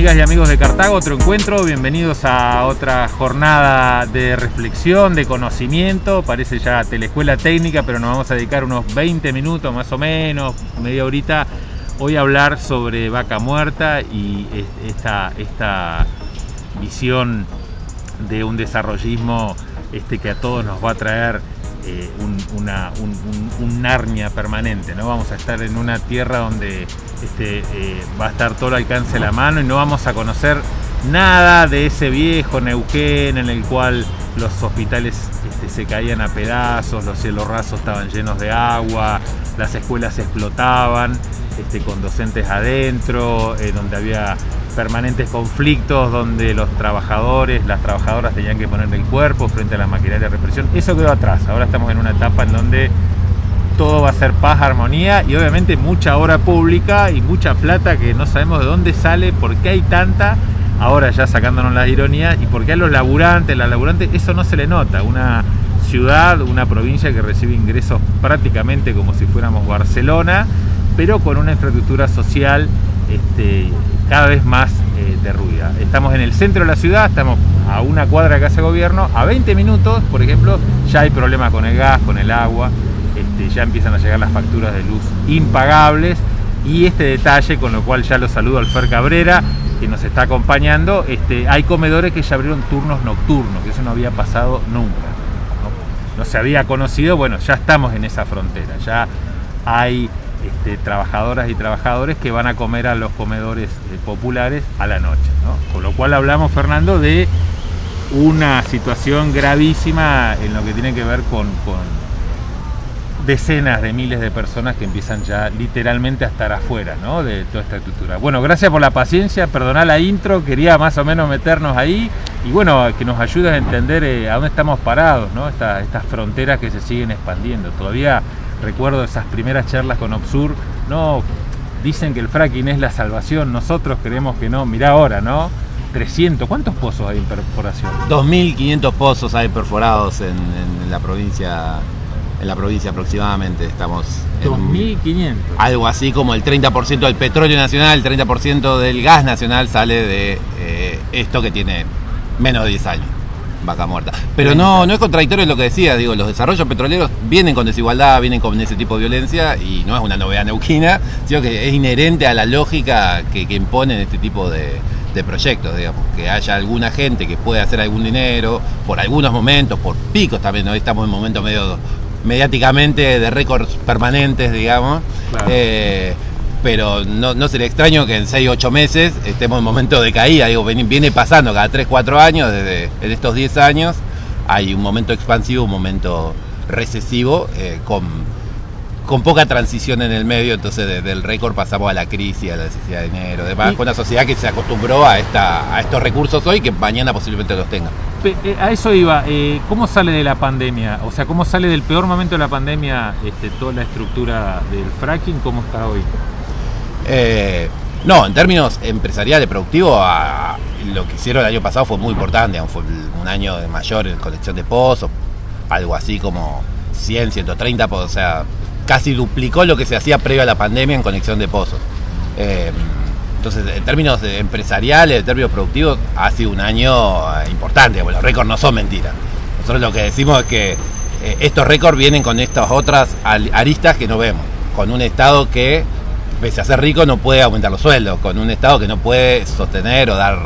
Amigas y amigos de Cartago, otro encuentro, bienvenidos a otra jornada de reflexión, de conocimiento, parece ya teleescuela técnica, pero nos vamos a dedicar unos 20 minutos más o menos, media horita, hoy a hablar sobre vaca muerta y esta, esta visión de un desarrollismo este, que a todos nos va a traer eh, un, una, Narnia permanente, ¿no? Vamos a estar en una tierra donde este, eh, va a estar todo el alcance de la mano y no vamos a conocer nada de ese viejo Neuquén en el cual los hospitales este, se caían a pedazos, los cielos rasos estaban llenos de agua, las escuelas explotaban este, con docentes adentro, eh, donde había permanentes conflictos donde los trabajadores, las trabajadoras tenían que poner el cuerpo frente a la maquinaria de represión. Eso quedó atrás. Ahora estamos en una etapa en donde todo va a ser paz, armonía y obviamente mucha obra pública y mucha plata que no sabemos de dónde sale, por qué hay tanta, ahora ya sacándonos las ironías, y por qué a los laburantes, las laburantes, eso no se le nota. Una ciudad, una provincia que recibe ingresos prácticamente como si fuéramos Barcelona, pero con una infraestructura social este, cada vez más eh, derruida. Estamos en el centro de la ciudad, estamos a una cuadra de casa de gobierno, a 20 minutos, por ejemplo, ya hay problemas con el gas, con el agua, este, ya empiezan a llegar las facturas de luz impagables y este detalle, con lo cual ya lo saludo al Fer Cabrera, que nos está acompañando, este, hay comedores que ya abrieron turnos nocturnos, que eso no había pasado nunca. ¿no? no se había conocido, bueno, ya estamos en esa frontera, ya hay este, trabajadoras y trabajadores que van a comer a los comedores eh, populares a la noche. Con lo cual hablamos, Fernando, de una situación gravísima en lo que tiene que ver con, decenas de miles de personas que empiezan ya literalmente a estar afuera de toda esta estructura. Bueno, gracias por la paciencia, perdoná la intro, quería más o menos meternos ahí y bueno, que nos ayudes a entender eh, a dónde estamos parados, estas fronteras que se siguen expandiendo. Todavía recuerdo esas primeras charlas con Obsur, no, dicen que el fracking es la salvación, nosotros creemos que no, mirá ahora, ¿no? 300, ¿cuántos pozos hay en perforación? 2.500 pozos hay perforados en, la provincia en la provincia aproximadamente estamos 2.500 algo así como el 30% del petróleo nacional el 30% del gas nacional sale de eh, esto que tiene menos de 10 años vaca muerta. Pero no, no es contradictorio lo que decía, digo, los desarrollos petroleros vienen con desigualdad, vienen con ese tipo de violencia y no es una novedad neuquina, sino que es inherente a la lógica que, que imponen este tipo de, proyectos, digamos, que haya alguna gente que pueda hacer algún dinero, por algunos momentos, por picos también, hoy estamos en momentos medio mediáticamente de récords permanentes, digamos. Eh, pero no, no sería extraño que en 6 8 meses estemos en momento de caída. Digo, viene pasando cada 3 4 años, desde en estos 10 años, hay un momento expansivo, un momento recesivo, eh, con, con poca transición en el medio, entonces desde el récord pasamos a la crisis, a la necesidad de dinero, demás, con una sociedad que se acostumbró a, esta, a estos recursos hoy que mañana posiblemente los tenga. Eh, a eso iba, eh, ¿cómo sale de la pandemia? O sea, ¿cómo sale del peor momento de la pandemia este, toda la estructura del fracking? ¿Cómo está hoy? Eh, no, en términos empresariales, productivos, lo que hicieron el año pasado fue muy importante. Fue un año mayor en colección de pozos, algo así como 100, 130 pozos. O sea, casi duplicó lo que se hacía previo a la pandemia en conexión de pozos. Eh, entonces, en términos empresariales, en términos productivos, ha sido un año importante. los récords no son mentiras. Nosotros lo que decimos es que eh, estos récords vienen con estas otras aristas que no vemos. Con un Estado que pese a ser rico, no puede aumentar los sueldos, con un Estado que no puede sostener o dar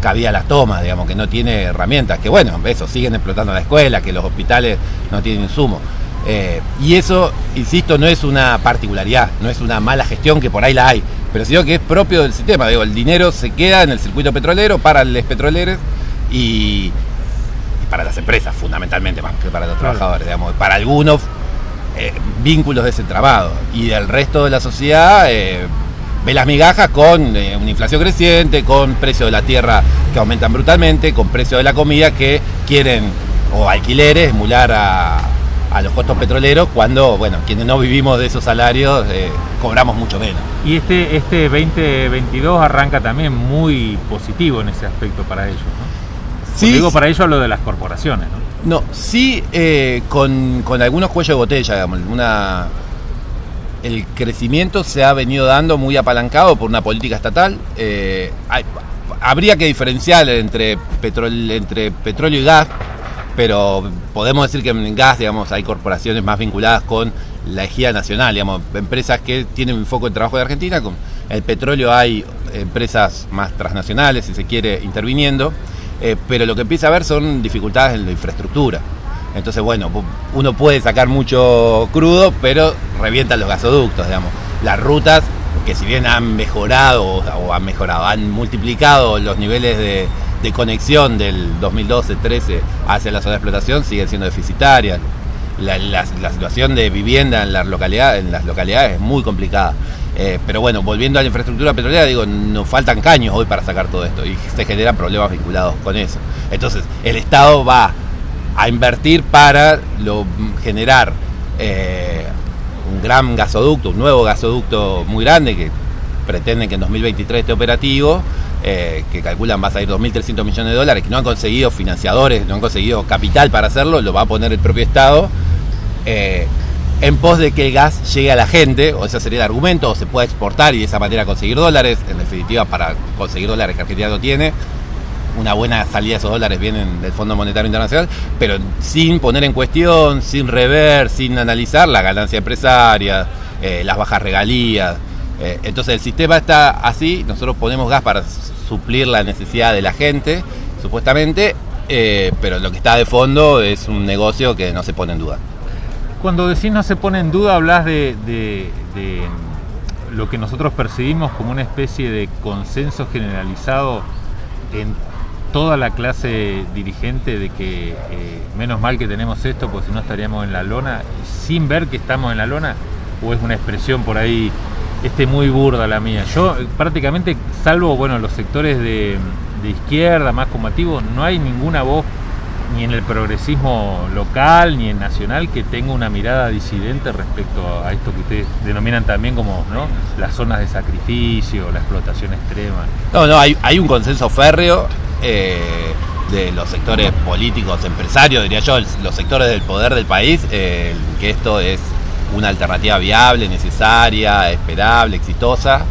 cabida a las tomas, digamos, que no tiene herramientas, que bueno, eso, siguen explotando la escuela, que los hospitales no tienen insumo. Eh, y eso, insisto, no es una particularidad, no es una mala gestión que por ahí la hay, pero sino que es propio del sistema. Digo, el dinero se queda en el circuito petrolero para los petroleros y, para las empresas, fundamentalmente, más que para los trabajadores. Digamos. Para algunos eh, vínculos desentramado y del resto de la sociedad eh, ve las migajas con eh, una inflación creciente, con precios de la tierra que aumentan brutalmente, con precios de la comida que quieren, o alquileres, emular a, a los costos petroleros cuando, bueno, quienes no vivimos de esos salarios cobramos mucho menos. Y este, este 2022 arranca también muy positivo en ese aspecto para ellos. Sí, digo para ellos lo de las corporaciones, ¿no? No, sí eh, con, algunos cuellos de botella, digamos. Una, el crecimiento se ha venido dando muy apalancado por una política estatal. Eh, habría que diferenciar entre, petróleo, entre petróleo y gas, pero podemos decir que en gas, digamos, hay corporaciones más vinculadas con la ejida nacional, digamos, empresas que tienen un foco en trabajo de Argentina, con el petróleo hay empresas más transnacionales, si se quiere, interviniendo, eh, pero lo que empieza a haber son dificultades en la infraestructura. Entonces, bueno, uno puede sacar mucho crudo, pero revientan los gasoductos, digamos. Las rutas, que si bien han mejorado o han mejorado, han multiplicado los niveles de, conexión del 2012-13 hacia la zona de explotación, siguen siendo deficitarias. La, situación de vivienda en las localidades, en las localidades es muy complicada. Eh, pero bueno, volviendo a la infraestructura petrolera, digo, nos faltan caños hoy para sacar todo esto y se generan problemas vinculados con eso. Entonces, el Estado va a invertir para generar eh, un gran gasoducto, un nuevo gasoducto muy grande que pretenden que en 2023 esté operativo, eh, que calculan va a salir 2.300 millones de dólares, que no han conseguido financiadores, no han conseguido capital para hacerlo, lo va a poner el propio Estado, en pos de que el gas llegue a la gente, o ese sería el argumento, o se pueda exportar y de esa manera conseguir dólares, en definitiva para conseguir dólares que Argentina no tiene, una buena salida de esos dólares vienen del Fondo Monetario Internacional, pero sin poner en cuestión, sin rever, sin analizar la ganancia empresaria, eh, las bajas regalías. Eh, entonces el sistema está así, nosotros ponemos gas para suplir la necesidad de la gente, supuestamente, eh, pero lo que está de fondo es un negocio que no se pone en duda. Cuando decís no se pone en duda, hablas de, lo que nosotros percibimos como una especie de consenso generalizado en toda la clase dirigente de que eh, menos mal que tenemos esto, porque si no estaríamos en la lona, sin ver que estamos en la lona, o es una expresión por ahí este muy burda la mía. Yo eh, prácticamente, salvo bueno los sectores de, izquierda más combativos, no hay ninguna voz ni en el progresismo local ni en nacional que tenga una mirada disidente respecto a esto que ustedes denominan también como las zonas de sacrificio, la explotación extrema. No, no, hay, un consenso férreo eh, de los sectores políticos, empresarios, diría yo, los sectores del poder del país, eh, que esto es una alternativa viable, necesaria, esperable, exitosa.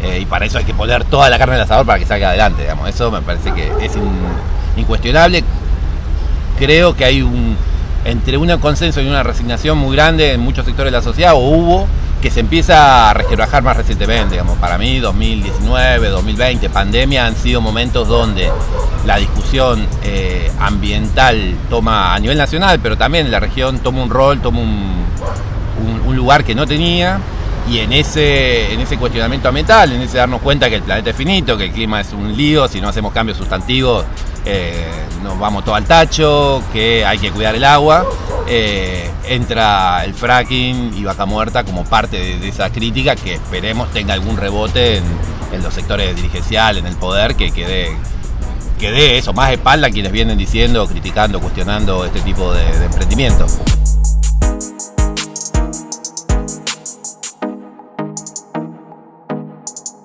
Eh, y para eso hay que poner toda la carne el asador para que salga adelante, digamos. Eso me parece que es incuestionable. Creo que hay un entre un consenso y una resignación muy grande en muchos sectores de la sociedad, o hubo, que se empieza a resquebrajar más recientemente. Digamos. Para mí, 2019, 2020, pandemia, han sido momentos donde la discusión eh, ambiental toma a nivel nacional, pero también la región toma un rol, toma un, lugar que no tenía. Y en ese, en ese cuestionamiento ambiental, en ese darnos cuenta que el planeta es finito, que el clima es un lío, si no hacemos cambios sustantivos, eh, nos vamos todo al tacho, que hay que cuidar el agua. Eh, entra el fracking y vaca muerta como parte de, esa crítica que esperemos tenga algún rebote en, los sectores dirigenciales, en el poder, que quede, que dé eso, más espalda a quienes vienen diciendo, criticando, cuestionando este tipo de, de emprendimientos. you